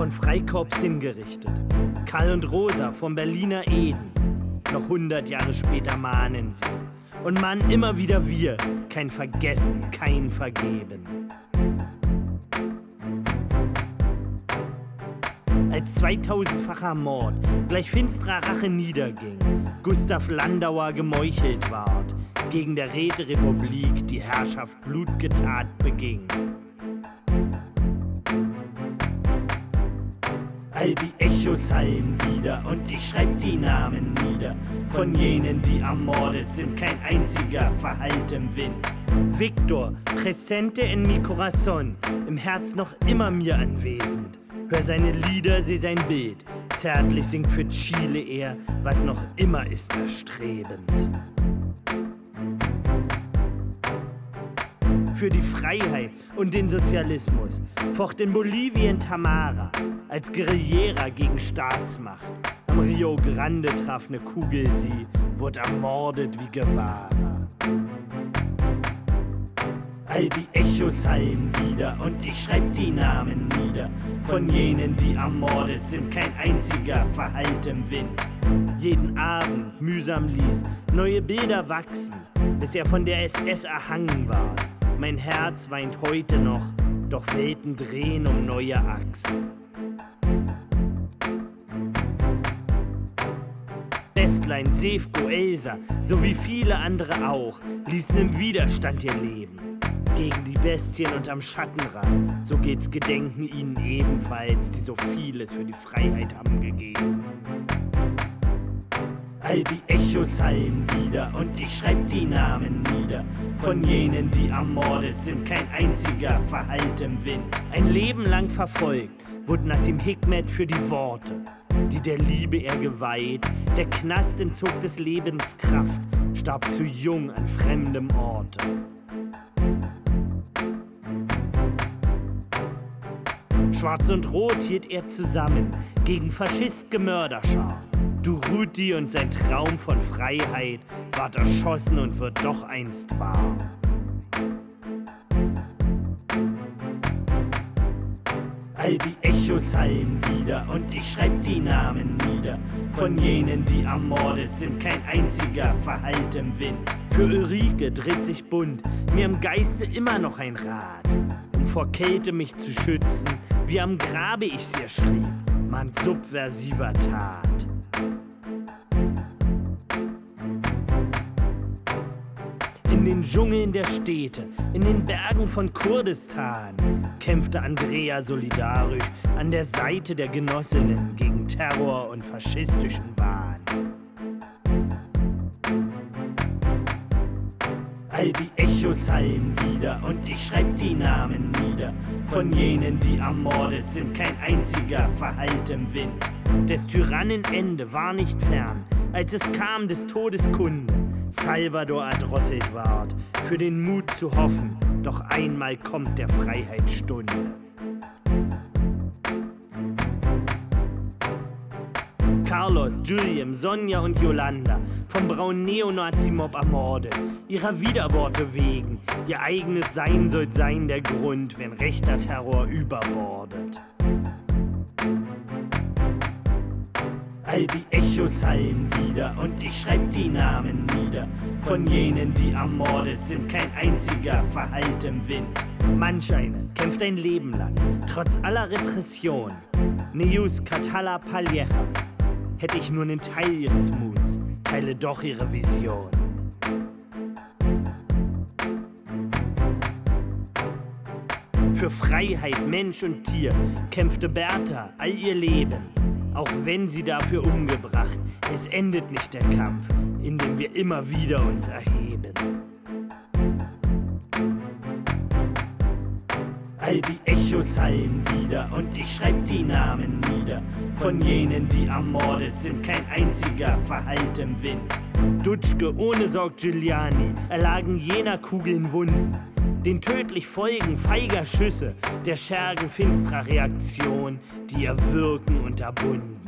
von Freikorps hingerichtet. Karl und Rosa vom Berliner Eden. Noch hundert Jahre später mahnen sie. Und mahnen immer wieder wir. Kein Vergessen, kein Vergeben. Als 2000-facher Mord gleich finsterer Rache niederging, Gustav Landauer gemeuchelt ward, gegen der Räterepublik die Herrschaft blutgetat beging. All die Echos hallen wieder und ich schreib die Namen nieder von jenen, die ermordet sind, kein einziger verhallt im Wind. Victor, presente en mi corazon, im Herz noch immer mir anwesend. Hör seine Lieder, seh sein Bild. Zärtlich singt für Chile er, was noch immer ist erstrebend. Für die Freiheit und den Sozialismus focht in Bolivien Tamara als Guerillera gegen Staatsmacht. Am Rio Grande traf ne Kugel sie, wurde ermordet wie Guevara. All die Echos hallen wieder und ich schreib die Namen nieder von jenen, die ermordet sind, kein einziger verhallt im Wind. Jeden Abend mühsam ließ neue Bilder wachsen, bis er von der SS erhangen war. Mein Herz weint heute noch, doch Welten drehen um neue Achsen. Bestlein, Sefko, Elsa, sowie viele andere auch, ließen im Widerstand ihr Leben gegen die Bestien und am Schattenrand. So geht's Gedenken ihnen ebenfalls, die so vieles für die Freiheit haben gegeben. All die Echos hallen wieder und ich schreib die Namen nieder von jenen, die ermordet sind, kein einziger verhallt im Wind. Ein Leben lang verfolgt wurde Nassim Hikmet für die Worte, die der Liebe er geweiht. Der Knast entzog des Lebens Kraft, starb zu jung an fremdem Orte. Schwarz und Rot hielt er zusammen gegen Faschist-Gemörderschar. Duruti und sein Traum von Freiheit ward erschossen und wird doch einst wahr. All die Echos hallen wieder und ich schreib die Namen nieder von jenen, die ermordet sind, kein einziger verhallt im Wind. Für Ulrike dreht sich bunt, mir im Geiste immer noch ein Rad, um vor Kälte mich zu schützen, wie am Grabe ich's ihr schrieb, man subversiver Tat. In den Dschungeln der Städte, in den Bergen von Kurdistan kämpfte Andrea solidarisch an der Seite der Genossinnen gegen Terror und faschistischen Wahn. All die Echos hallen wieder und ich schreib die Namen nieder von jenen, die ermordet sind, kein einziger verhallt im Wind. Des Tyrannen Ende war nicht fern, als es kam des Todes Kunde. Salvador erdrosselt ward, für den Mut zu hoffen, doch einmal kommt der Freiheitsstunde. Carlos, Julian, Sonja und Yolanda vom braunen Neonazi-Mob ermordet. Ihrer Widerworte wegen. Ihr eigenes Sein soll sein der Grund, wenn rechter Terror überbordet. All die Echos hallen wieder und ich schreib die Namen nieder von jenen, die ermordet sind, kein einziger verhallt im Wind. Manch eine kämpft ein Leben lang, trotz aller Repression. Neus Katala Paliecha, Hätte ich nur einen Teil ihres Muts, teile doch ihre Vision. Für Freiheit, Mensch und Tier kämpfte Bertha all ihr Leben. Auch wenn sie dafür umgebracht, es endet nicht der Kampf, in dem wir immer wieder uns erheben. All die Echos hallen wieder und ich schreib die Namen nieder von jenen, die ermordet sind, kein einziger verhallt im Wind. Dutschke ohne Sorg Giuliani erlagen jener Kugeln Wunden, den tödlich folgen feiger Schüsse, der Schergen finstrer Reaktion, die ihr Wirken unterbunden.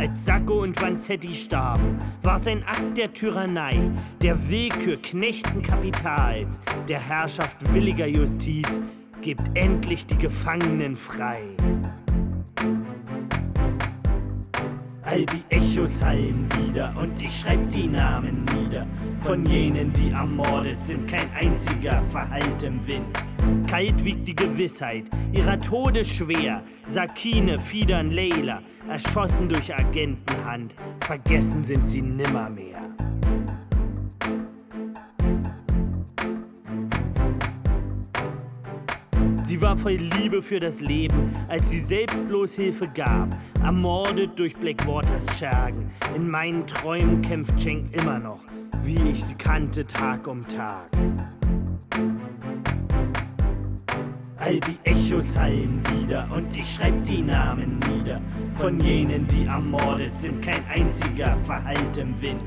Als Sacco und Vanzetti starben, war sein Akt der Tyrannei, der Willkür Knechten Kapitals, der Herrschaft williger Justiz, gibt endlich die Gefangenen frei. All die Echos hallen wieder und ich schreib die Namen nieder. Von jenen, die ermordet sind, kein einziger verhallt im Wind. Kalt wiegt die Gewissheit, ihrer Tode schwer. Sakine, Fidan, Leila, erschossen durch Agentenhand. Vergessen sind sie nimmermehr. Voll Liebe für das Leben, als sie selbstlos Hilfe gab. Ermordet durch Blackwaters Schergen. In meinen Träumen kämpft Cheng immer noch, wie ich sie kannte Tag um Tag. All die Echos hallen wieder und ich schreib die Namen nieder. Von jenen, die ermordet sind, kein einziger verhallt im Wind.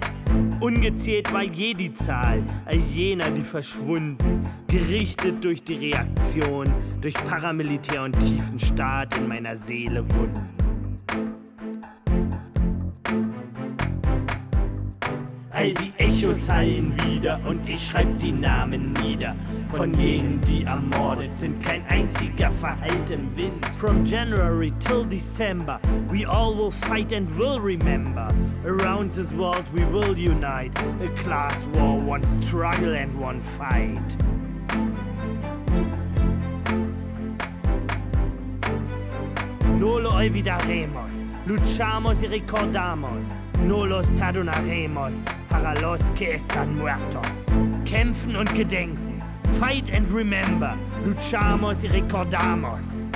Ungezählt war je die Zahl all jener, die verschwunden, gerichtet durch die Reaktion, durch Paramilitär und tiefen Staat in meiner Seele Wunden. All die Echos hallen wieder und ich schreib die Namen nieder. Von jenen, die ermordet sind, kein einziger verhallt im Wind. From January till December, we all will fight and will remember. Around this world we will unite. A class war, one struggle and one fight. No lo olvidaremos, luchamos y recordamos. No los perdonaremos para los que están muertos. Kämpfen und gedenken. Fight and remember. Luchamos y recordamos.